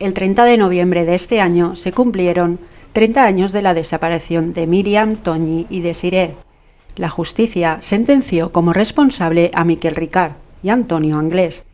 El 30 de noviembre de este año se cumplieron 30 años de la desaparición de Miriam, Toñi y Desiree. La justicia sentenció como responsable a Miquel Ricard y Antonio Anglés.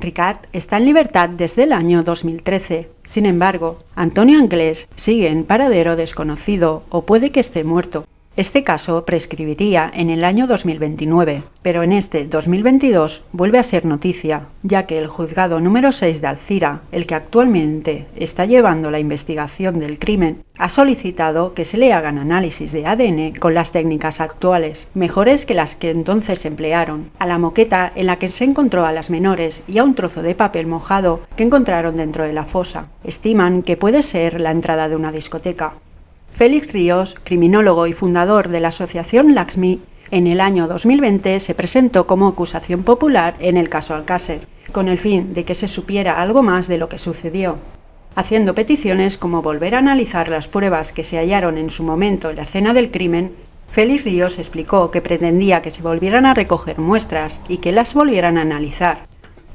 Ricard está en libertad desde el año 2013. Sin embargo, Antonio Anglés sigue en paradero desconocido o puede que esté muerto. Este caso prescribiría en el año 2029, pero en este 2022 vuelve a ser noticia, ya que el juzgado número 6 de Alcira, el que actualmente está llevando la investigación del crimen, ha solicitado que se le hagan análisis de ADN con las técnicas actuales, mejores que las que entonces emplearon, a la moqueta en la que se encontró a las menores y a un trozo de papel mojado que encontraron dentro de la fosa. Estiman que puede ser la entrada de una discoteca. Félix Ríos, criminólogo y fundador de la asociación Laxmi, en el año 2020 se presentó como acusación popular en el caso Alcácer, con el fin de que se supiera algo más de lo que sucedió, haciendo peticiones como volver a analizar las pruebas que se hallaron en su momento en la escena del crimen. Félix Ríos explicó que pretendía que se volvieran a recoger muestras y que las volvieran a analizar,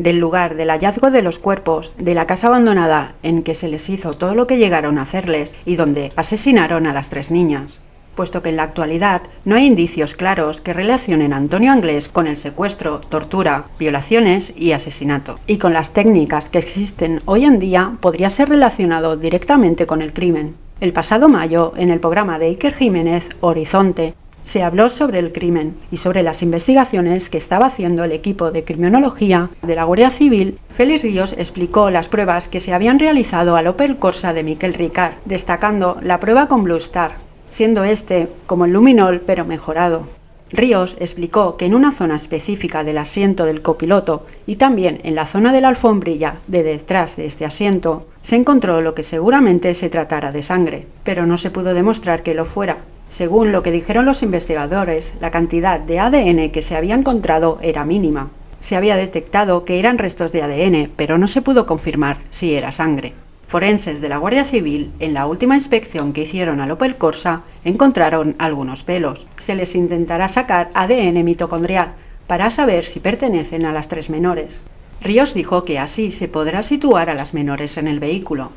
del lugar del hallazgo de los cuerpos, de la casa abandonada en que se les hizo todo lo que llegaron a hacerles y donde asesinaron a las tres niñas, puesto que en la actualidad no hay indicios claros que relacionen a Antonio Anglés con el secuestro, tortura, violaciones y asesinato. Y con las técnicas que existen hoy en día podría ser relacionado directamente con el crimen. El pasado mayo, en el programa de Iker Jiménez, Horizonte, se habló sobre el crimen y sobre las investigaciones que estaba haciendo el equipo de criminología de la Guardia Civil. Félix Ríos explicó las pruebas que se habían realizado al Opel Corsa de Miquel Ricard, destacando la prueba con Blue Star, siendo este como el luminol pero mejorado. Ríos explicó que en una zona específica del asiento del copiloto y también en la zona de la alfombrilla de detrás de este asiento se encontró lo que seguramente se tratara de sangre, pero no se pudo demostrar que lo fuera, según lo que dijeron los investigadores, la cantidad de ADN que se había encontrado era mínima. Se había detectado que eran restos de ADN, pero no se pudo confirmar si era sangre. Forenses de la Guardia Civil, en la última inspección que hicieron al Opel Corsa, encontraron algunos pelos. Se les intentará sacar ADN mitocondrial para saber si pertenecen a las tres menores. Ríos dijo que así se podrá situar a las menores en el vehículo.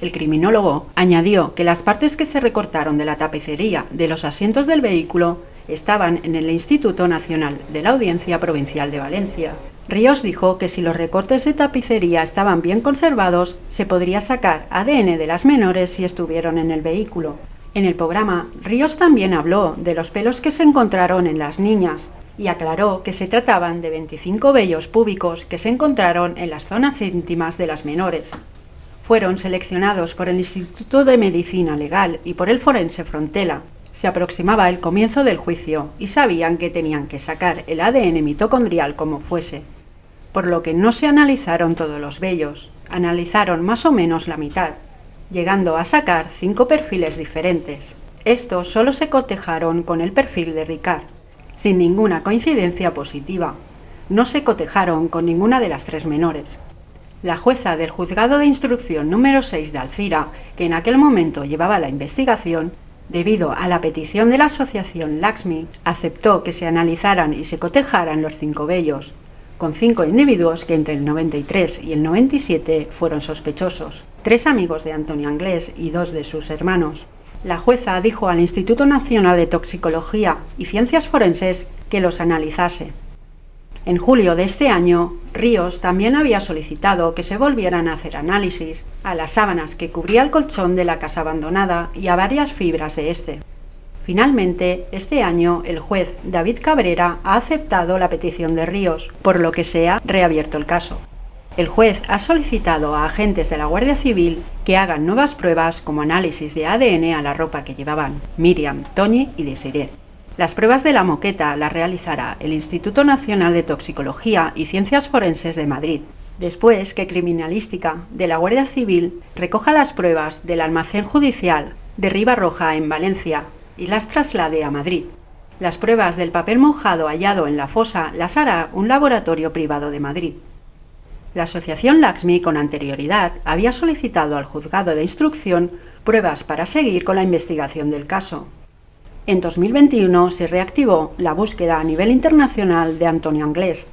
El criminólogo añadió que las partes que se recortaron de la tapicería de los asientos del vehículo estaban en el Instituto Nacional de la Audiencia Provincial de Valencia. Ríos dijo que si los recortes de tapicería estaban bien conservados, se podría sacar ADN de las menores si estuvieron en el vehículo. En el programa, Ríos también habló de los pelos que se encontraron en las niñas y aclaró que se trataban de 25 vellos púbicos que se encontraron en las zonas íntimas de las menores fueron seleccionados por el Instituto de Medicina Legal y por el forense Frontela. Se aproximaba el comienzo del juicio y sabían que tenían que sacar el ADN mitocondrial como fuese, por lo que no se analizaron todos los vellos, analizaron más o menos la mitad, llegando a sacar cinco perfiles diferentes. Estos solo se cotejaron con el perfil de Ricard, sin ninguna coincidencia positiva. No se cotejaron con ninguna de las tres menores. La jueza del juzgado de instrucción número 6 de Alcira, que en aquel momento llevaba la investigación, debido a la petición de la asociación Laxmi, aceptó que se analizaran y se cotejaran los cinco vellos, con cinco individuos que entre el 93 y el 97 fueron sospechosos, tres amigos de Antonio Anglés y dos de sus hermanos. La jueza dijo al Instituto Nacional de Toxicología y Ciencias Forenses que los analizase, en julio de este año, Ríos también había solicitado que se volvieran a hacer análisis a las sábanas que cubría el colchón de la casa abandonada y a varias fibras de este. Finalmente, este año, el juez David Cabrera ha aceptado la petición de Ríos, por lo que se ha reabierto el caso. El juez ha solicitado a agentes de la Guardia Civil que hagan nuevas pruebas como análisis de ADN a la ropa que llevaban Miriam, Tony y Desiree. Las pruebas de la moqueta las realizará el Instituto Nacional de Toxicología y Ciencias Forenses de Madrid, después que Criminalística de la Guardia Civil recoja las pruebas del almacén judicial de Ribarroja en Valencia y las traslade a Madrid. Las pruebas del papel mojado hallado en la fosa las hará un laboratorio privado de Madrid. La asociación Laxmi con anterioridad había solicitado al juzgado de instrucción pruebas para seguir con la investigación del caso, En 2021 se reactivó la búsqueda a nivel internacional de Antonio Anglés.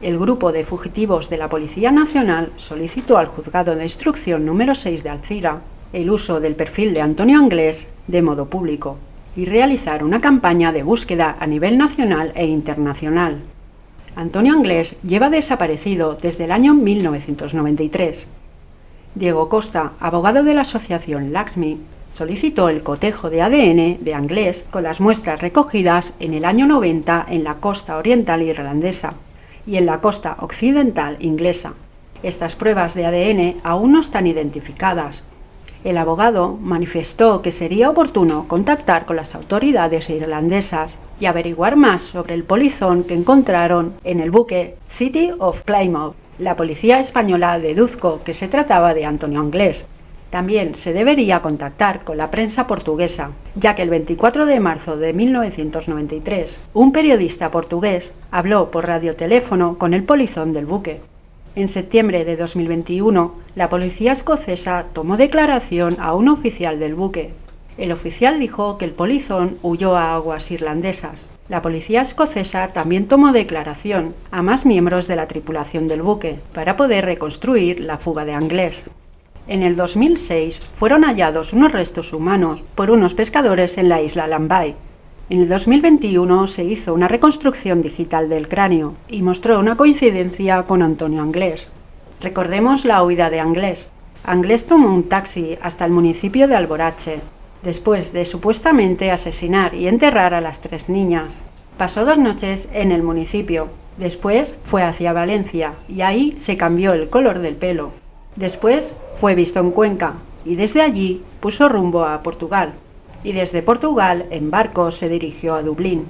El grupo de fugitivos de la Policía Nacional solicitó al Juzgado de Instrucción número 6 de Alcira el uso del perfil de Antonio Anglés de modo público y realizar una campaña de búsqueda a nivel nacional e internacional. Antonio Anglés lleva desaparecido desde el año 1993. Diego Costa, abogado de la asociación Laxmi, solicitó el cotejo de ADN de Anglés con las muestras recogidas en el año 90 en la costa oriental irlandesa y en la costa occidental inglesa. Estas pruebas de ADN aún no están identificadas. El abogado manifestó que sería oportuno contactar con las autoridades irlandesas y averiguar más sobre el polizón que encontraron en el buque City of Plymouth. La policía española deduzco que se trataba de Antonio Anglés, también se debería contactar con la prensa portuguesa, ya que el 24 de marzo de 1993, un periodista portugués habló por radioteléfono con el polizón del buque. En septiembre de 2021, la policía escocesa tomó declaración a un oficial del buque. El oficial dijo que el polizón huyó a aguas irlandesas. La policía escocesa también tomó declaración a más miembros de la tripulación del buque para poder reconstruir la fuga de Anglés. En el 2006 fueron hallados unos restos humanos por unos pescadores en la isla Lambay. En el 2021 se hizo una reconstrucción digital del cráneo y mostró una coincidencia con Antonio Anglés. Recordemos la huida de Anglés. Anglés tomó un taxi hasta el municipio de Alborache, después de supuestamente asesinar y enterrar a las tres niñas. Pasó dos noches en el municipio, después fue hacia Valencia y ahí se cambió el color del pelo. Después fue visto en Cuenca y desde allí puso rumbo a Portugal y desde Portugal en barco se dirigió a Dublín.